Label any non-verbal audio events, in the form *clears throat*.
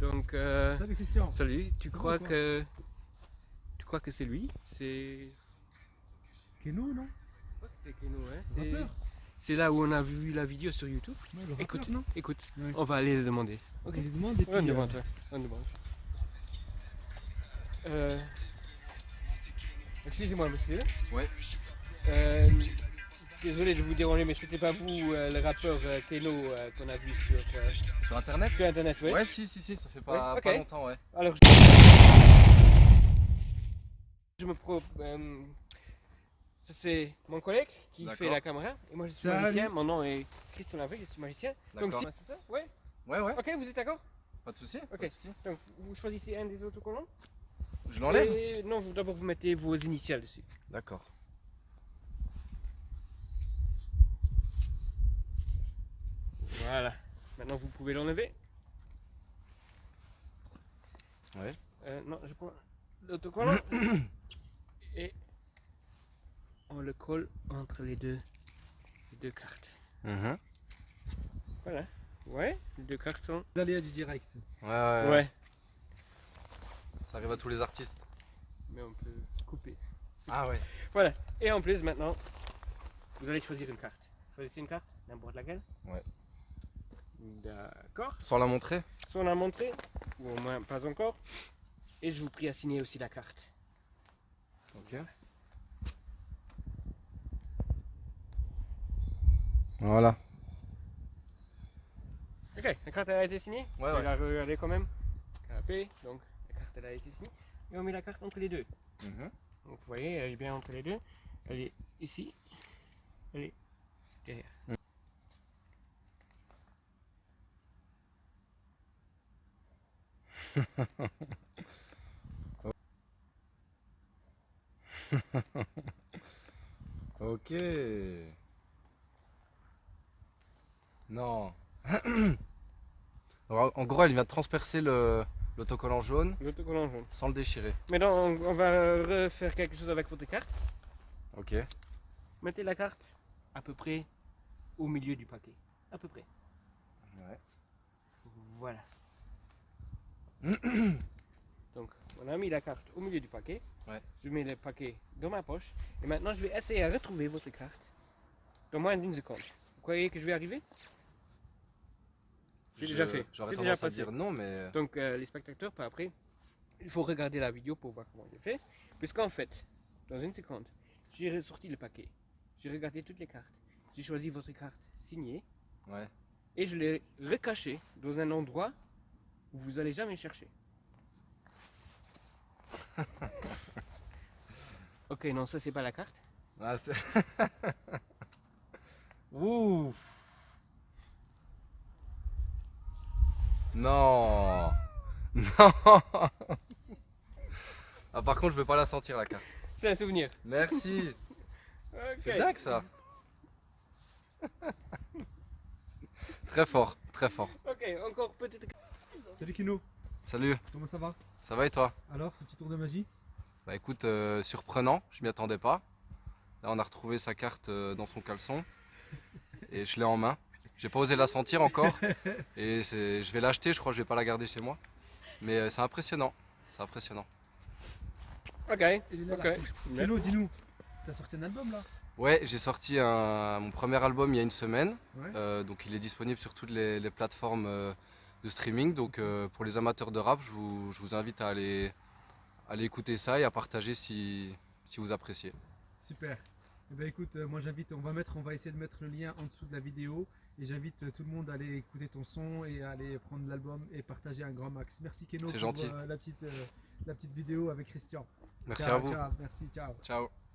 Donc, euh, Salut Christian. salut. Tu Ça crois que tu crois que c'est lui? C'est Keno, non? C'est Keno, hein. C'est là où on a vu la vidéo sur YouTube. Ouais, le rappeur, Écoute, non? Écoute. Ouais. On va aller le demander. On lui demande et puis... On euh, demande. On demande. Euh, Excusez-moi, monsieur. Ouais. Désolé de vous déranger, mais c'était pas vous, euh, le rappeur euh, Keno, euh, qu'on a vu sur, euh, Sur internet sur Internet, oui Ouais, si, si, si, ça fait pas, Ouais, ok. pas longtemps, ouais. Alors, je me pro... euh, ça c'est mon collègue qui fait la caméra, et moi je suis Salut. magicien, mon nom est Christian Lavry, je suis magicien. Donc si- c'est ça Ouais Ouais, ouais, Ok, vous êtes d'accord? Pas de soucis. Ok. de soucis. Donc vous choisissez un des autocollants Je l'enlève Et Non, d'abord vous mettez vos initiales dessus. D'accord. Voilà. Maintenant vous pouvez l'enlever. Ouais. Euh, non, je prends l'autocollant *coughs* et on le colle entre les deux, les deux cartes. Mhm. Voilà. Ouais, les deux cartes sont. Les aléas du direct. Ouais, ouais, Ouais. Ça arrive à tous les artistes. Mais on peut couper. Ah ouais. Et en plus maintenant, vous allez choisir une carte. Choisissez une carte, n'importe laquelle? Ouais. D'accord. Sans la montrer Soit on a montré, ou au moins pas encore. Et je vous prie à signer aussi la carte. Ok. Voilà. Ok, la carte elle a été signée. Ouais, ouais. la regarder quand même. Canapé, donc la carte elle a été signée. Et on met la carte entre les deux. Mhm. Donc vous voyez, elle est bien entre les deux. Elle est ici. Elle est derrière. *laughs* Ok. Non. *clears throat* En gros, elle vient de transpercer le l'autocollant jaune L'autocollant jaune. sans le déchirer. Maintenant on, on va refaire quelque chose avec votre carte. Ok. Mettez la carte à peu près au milieu du paquet. À peu près. Ouais. Voilà. *coughs* Donc, on a mis la carte au milieu du paquet. Ouais. Je mets le paquet dans ma poche. Et maintenant, je vais essayer à retrouver votre carte dans moins d'une seconde. Vous croyez que je vais arriver? J'ai déjà fait. J'aurais tendance déjà à dire non, mais. Donc, euh, les spectateurs, par après, il faut regarder la vidéo pour voir comment je fais. Puisqu'en fait, dans une seconde, j'ai ressorti le paquet. J'ai regardé toutes les cartes. J'ai choisi votre carte signée. Ouais. Et je l'ai recachée dans un endroit où vous allez jamais chercher. *laughs* ok, non, ça c'est pas la carte. Ah, *laughs* Ouh. Non. *laughs* Non. Ah, par contre, je veux pas la sentir la carte. C'est un souvenir. Merci. C'est dingue ça. très fort, très fort. Ok, encore peut-être. Salut Keno. Salut, Comment ça va? Ça va et toi? Alors, ce petit tour de magie? Bah écoute, euh, surprenant, je m'y attendais pas. Là, on a retrouvé sa carte euh, dans son caleçon et je l'ai en main. J'ai pas osé la sentir encore *laughs* et je vais l'acheter, je crois que je vais pas la garder chez moi. Mais euh, c'est impressionnant, c'est impressionnant. Ok. Dis-nous. T'as sorti un album là? Ouais, j'ai sorti un- mon premier album il y a une semaine, Ouais. Euh, donc il est disponible sur toutes les, les plateformes euh, de streaming. Donc euh, pour les amateurs de rap, je vous, je vous invite à aller, à aller écouter ça et à partager si, si vous appréciez. Super. Eh ben écoute, euh, moi j'invite, on va mettre, on va essayer de mettre le lien en dessous de la vidéo et j'invite euh, tout le monde à aller écouter ton son et à aller prendre l'album et partager un grand max. Merci Keno pour gentil. la petite, la petite vidéo avec Christian. Merci Ciao, à vous. ciao. merci, ciao. Ciao.